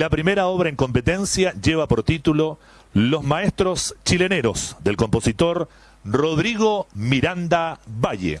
La primera obra en competencia lleva por título Los Maestros Chileneros del compositor Rodrigo Miranda Valle.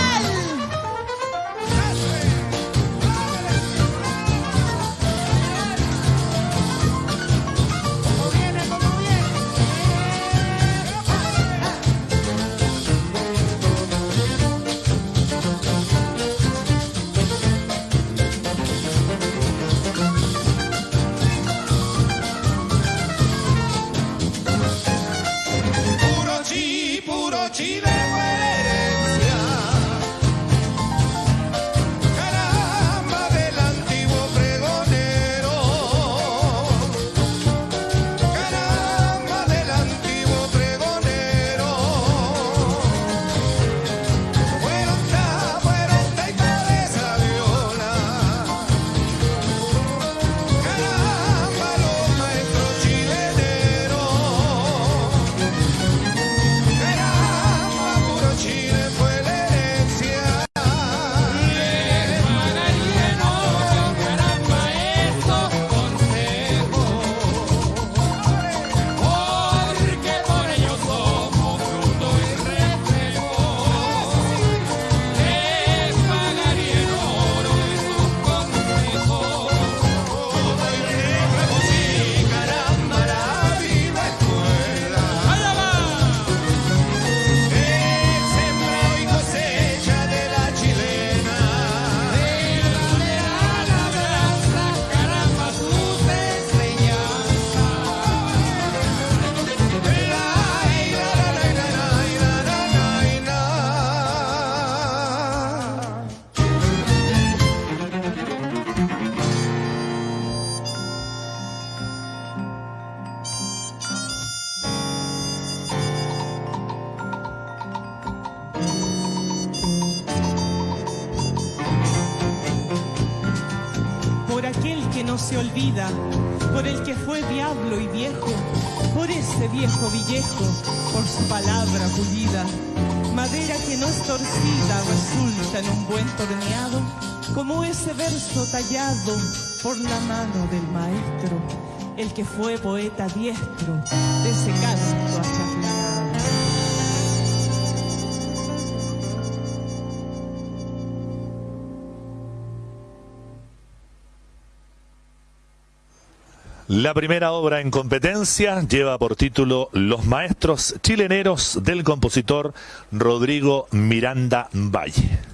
Por aquel que no se olvida, por el que fue diablo y viejo, por ese viejo villejo, por su palabra pulida. Madera que no es torcida resulta en un buen torneado, como ese verso tallado por la mano del maestro, el que fue poeta diestro de ese canto La primera obra en competencia lleva por título Los Maestros Chileneros del compositor Rodrigo Miranda Valle.